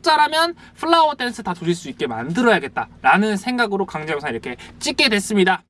박독자라면 Flower Dance 다 돌릴 수 있게 만들어야겠다 라는 생각으로 강좌 영상 이렇게 찍게 됐습니다.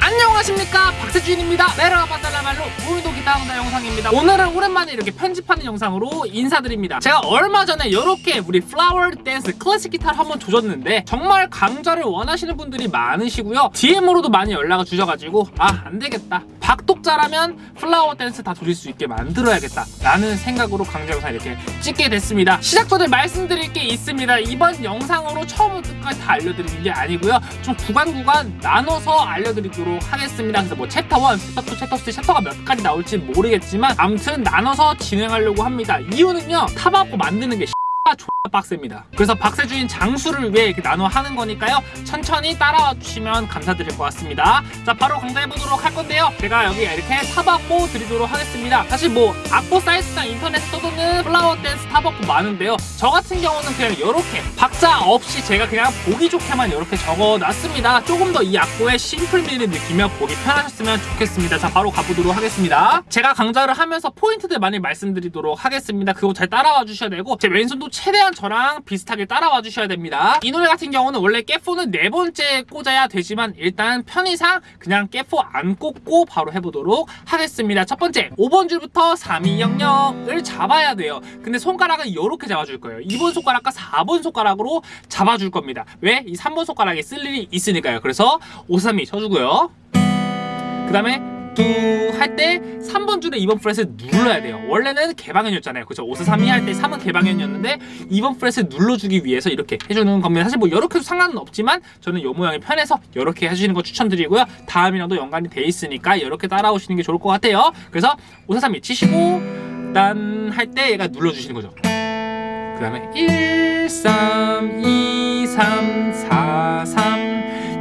안녕하십니까. 박세준입니다. 메라바달라 말로 오늘도 기타 강좌 영상입니다. 오늘은 오랜만에 이렇게 편집하는 영상으로 인사드립니다. 제가 얼마 전에 이렇게 우리 Flower Dance 클래식 기타를 한번 조졌는데 정말 강좌를 원하시는 분들이 많으시고요. DM으로도 많이 연락을 주셔가지고 아 안되겠다 박독자라면 Flower Dance 다 돌릴 수 있게 만들어야겠다. 라는 생각으로 강좌 영상 이렇게 찍게 됐습니다. 시작 전에 말씀드릴 게 있습니다. 이번 영상으로 처음부터 끝까지 다 알려드리는 게 아니고요. 좀 구간 구간 나눠서 알려드리도록 하겠습니다. 그래서 뭐 챕터 1, 챕터 2, 챕터 3 챕터가 몇 가지 나올지 모르겠지만 아무튼 나눠서 진행하려고 합니다. 이유는요. 타바코 만드는 게 빡셉니다. 그래서 박세준의 장수를 위해 이렇게 나눠 하는 거니까요. 천천히 따라와 주시면 감사드릴 것 같습니다. 자, 바로 강좌해 보도록 할 건데요. 제가 여기 이렇게 타박고 드리도록 하겠습니다. 사실 뭐 악보 사이트나 인터넷에 떠도는 Flower Dance TAB 악보 많은데요. 저 같은 경우는 그냥 이렇게 박자 없이 제가 그냥 보기 좋게만 이렇게 적어놨습니다. 조금 더 이 악보의 simple미를 느끼며 보기 편하셨으면 좋겠습니다. 자, 바로 가보도록 하겠습니다. 제가 강좌를 하면서 포인트들 많이 말씀드리도록 하겠습니다. 그거 잘 따라와 주셔야 되고 제 왼손도 최대한 저랑 비슷하게 따라와 주셔야 됩니다. 이 노래 같은 경우는 원래 capo는 네 번째 꽂아야 되지만 일단 편의상 그냥 깨포 안 꽂고 바로 해보도록 하겠습니다. 첫 번째 5번 줄부터 3200을 잡아야 돼요. 근데 손가락은 이렇게 잡아줄 거예요. 2번 손가락과 4번 손가락으로 잡아줄 겁니다. 왜? 이 3번 손가락에 쓸 일이 있으니까요. 그래서 5, 3, 2 쳐주고요. 그 다음에 뚜 할 때 3번 줄에 2번 프렛을 눌러야 돼요. 원래는 개방현이었잖아요. 그죠? 5, 4, 3, 2할때 3은 개방현이었는데 2번 프렛을 눌러주기 위해서 이렇게 해주는 겁니다. 사실 뭐 이렇게 해도 상관은 없지만 저는 이 모양이 편해서 이렇게 해주시는 거 추천드리고요. 다음이랑도 연관이 돼 있으니까 이렇게 따라오시는 게 좋을 것 같아요. 그래서 5, 4, 3, 2 치시고 딴 할 때 얘가 눌러주시는 거죠. 그 다음에 1, 3, 2, 3, 4, 3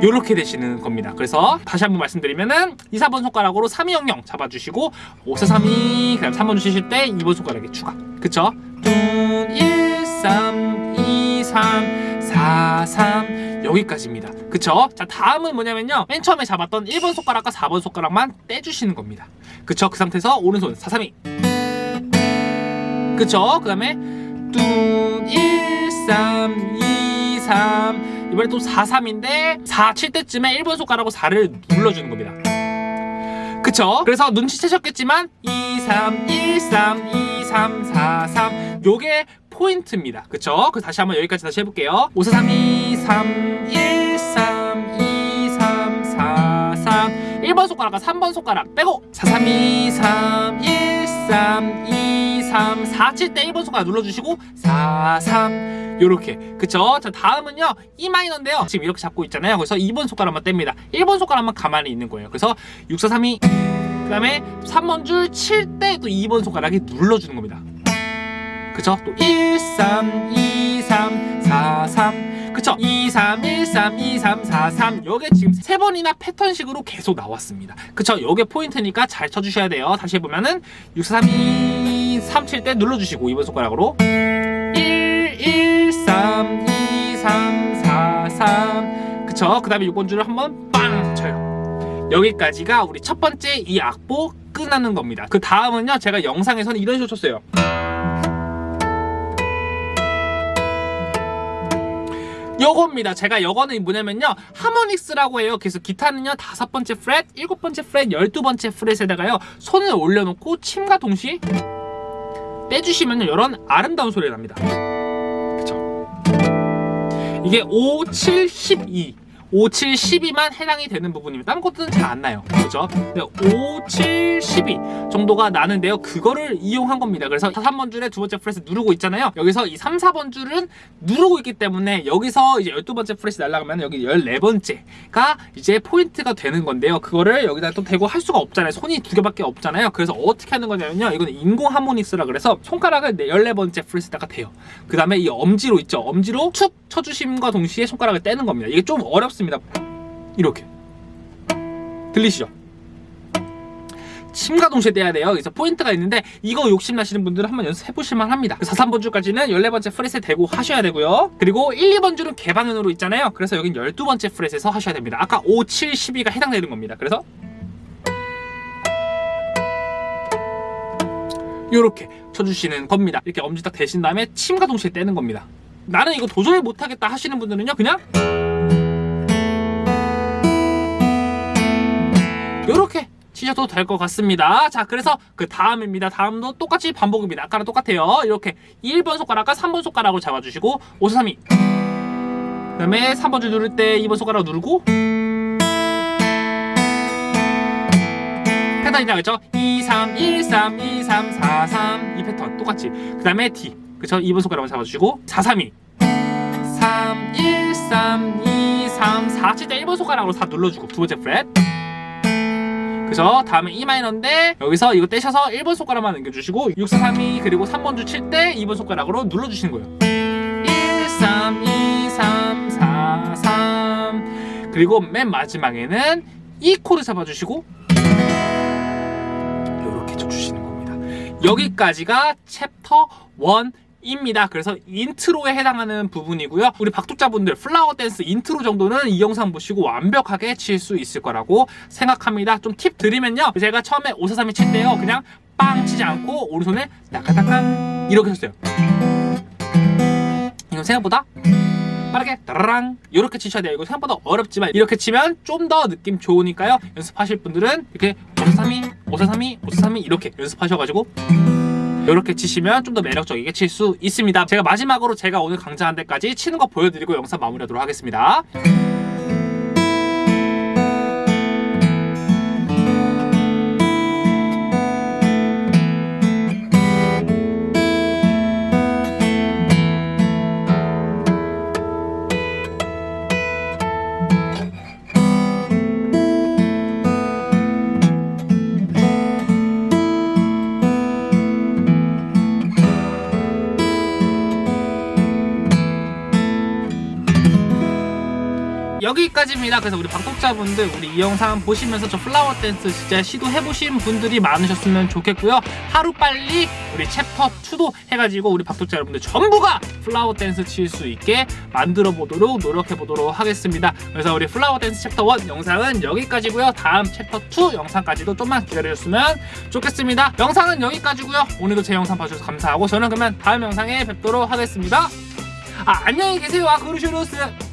이렇게 되시는 겁니다. 그래서 다시 한번 말씀드리면은 2, 4번 손가락으로 3, 2, 0, 0 잡아주시고 5, 4, 3, 2 그다음 3번 주실 때 2번 손가락에 추가. 그쵸? 1, 3, 2, 3, 4, 3 여기까지입니다. 그쵸? 자 다음은 뭐냐면요. 맨 처음에 잡았던 1번 손가락과 4번 손가락만 떼주시는 겁니다. 그쵸? 그 상태에서 오른손 4, 3, 2 그쵸? 그 다음에 뚱 1, 3, 2, 3 이번에 또 4, 3인데 4, 7 때쯤에 1번 손가락으로 4를 눌러주는 겁니다 그쵸? 그래서 눈치채셨겠지만 2, 3, 1, 3, 2, 3, 4, 3 요게 포인트입니다 그쵸? 그래서 다시 한번 여기까지 다시 해볼게요 5, 4, 3, 2, 3, 1, 3, 2, 3, 4, 3 1번 손가락과 3번 손가락 빼고 4, 3, 2, 3, 1, 3, 2, 3, 4, 7 때 1번 손가락 눌러주시고 4, 3 요렇게. 그쵸? 자 다음은요. E 마이너인데요. 지금 이렇게 잡고 있잖아요. 그래서 2번 손가락만 뗍니다. 1번 손가락만 가만히 있는 거예요. 그래서 6, 4, 3, 2 그 다음에 3번 줄 칠 때 또 2번 손가락이 눌러주는 겁니다. 그쵸? 또 1, 3, 2, 3, 4, 3 그쵸? 2, 3, 1, 3, 2, 3, 4, 3 요게 지금 세 번이나 패턴식으로 계속 나왔습니다 그쵸? 요게 포인트니까 잘 쳐주셔야 돼요 다시 해보면은 6, 4, 3, 2, 3 칠 때 눌러주시고 2번 손가락으로 1, 1, 3, 2, 3, 4, 3 그쵸? 그 다음에 6번 줄을 한번 빵 쳐요 여기까지가 우리 첫 번째 이 악보 끝나는 겁니다 그 다음은요 제가 영상에서는 이런 식으로 쳤어요 요겁니다. 제가 요거는 뭐냐면요. 하모닉스라고 해요. 그래서 기타는요. 다섯 번째 프렛, 일곱 번째 프렛, 열두 번째 프렛에다가요. 손을 올려놓고 침과 동시에 떼주시면 이런 아름다운 소리가 납니다. 그쵸? 이게 5, 7, 12 5, 7, 12만 해당이 되는 부분입니다. 다른 것들은 잘 안 나요. 그죠? 5, 7, 12 정도가 나는데요. 그거를 이용한 겁니다. 그래서 3번 줄에 두 번째 fret을 누르고 있잖아요. 여기서 이 3, 4번 줄은 누르고 있기 때문에 여기서 이제 12번째 fret이 날아가면 여기 14번째가 이제 포인트가 되는 건데요. 그거를 여기다 또 대고 할 수가 없잖아요. 손이 두 개밖에 없잖아요. 그래서 어떻게 하는 거냐면요. 이거는 인공 harmonics라 그래서 손가락을 14번째 fret에다가 대요. 그 다음에 이 엄지로 있죠. 엄지로 툭 쳐주심과 동시에 손가락을 떼는 겁니다. 이게 좀 어렵습니다. 이렇게 들리시죠? 침과 동시에 떼야 돼요. 그래서 포인트가 있는데 이거 욕심나시는 분들은 한번 연습해보실만 합니다. 4, 3번 줄까지는 14번째 프렛에 대고 하셔야 되고요. 그리고 1, 2번 줄은 개방현으로 있잖아요. 그래서 여긴 12번째 프렛에서 하셔야 됩니다. 아까 5, 7, 12가 해당되는 겁니다. 그래서 이렇게 쳐주시는 겁니다. 이렇게 엄지 딱 대신 다음에 침과 동시에 떼는 겁니다. 나는 이거 도저히 못하겠다 하시는 분들은요 그냥 이렇게 치셔도 될 것 같습니다. 자, 그래서 그 다음입니다. 다음도 똑같이 반복입니다. 아까랑 똑같아요. 이렇게 1번 손가락과 3번 손가락을 잡아주시고 5, 4, 3, 2. 그 다음에 3번 줄 누를 때 2번 손가락 누르고 패턴이 나겠죠? 2, 3, 1, 3, 2, 3, 4, 3. 이 패턴 똑같이. 그 다음에 D. 그쵸? 2번 손가락을 잡아주시고 4, 3, 2. 3, 1, 3, 2, 3, 4. 칠때 1번 손가락으로 다 눌러주고 두 번째 프렛. 그죠? 다음에 E 마이너인데 여기서 이거 떼셔서 1번 손가락만 넘겨주시고 6, 4, 3, 2 그리고 3번 줄 칠 때 2번 손가락으로 눌러주시는 거예요. 1, 3, 2, 3, 4, 3 그리고 맨 마지막에는 E 코드 잡아주시고 이렇게 쳐주시는 겁니다. 여기까지가 챕터 1 입니다. 그래서 intro에 해당하는 부분이고요. 우리 박독자분들 Flower Dance intro 정도는 이 영상 보시고 완벽하게 칠 수 있을 거라고 생각합니다. 좀 팁 드리면요. 제가 처음에 543이 칠 때요. 그냥 빵 치지 않고 오른손을 따까따까 이렇게 쳤어요. 이건 생각보다 빠르게 따라랑 이렇게 치셔야 돼요. 이거 생각보다 어렵지만 이렇게 치면 좀 더 느낌 좋으니까요. 연습하실 분들은 이렇게 543이, 543이, 543이 이렇게 연습하셔가지고 이렇게 치시면 좀 더 매력적이게 칠 수 있습니다. 제가 마지막으로 제가 오늘 강좌한 데까지 치는 거 보여드리고 영상 마무리하도록 하겠습니다. 여기까지입니다. 그래서 우리 박독자분들 우리 이 영상 보시면서 저 Flower Dance 진짜 시도해보신 분들이 많으셨으면 좋겠고요. 하루 빨리 우리 챕터 2도 해가지고 우리 박독자 여러분들 전부가 Flower Dance 칠 수 있게 만들어 보도록 노력해 보도록 하겠습니다. 그래서 우리 Flower Dance chapter 1 영상은 여기까지고요. 다음 챕터 2 영상까지도 좀만 기다려주셨으면 좋겠습니다. 영상은 여기까지고요. 오늘도 제 영상 봐주셔서 감사하고 저는 그러면 다음 영상에 뵙도록 하겠습니다. 아 안녕히 계세요. 아그루슈루스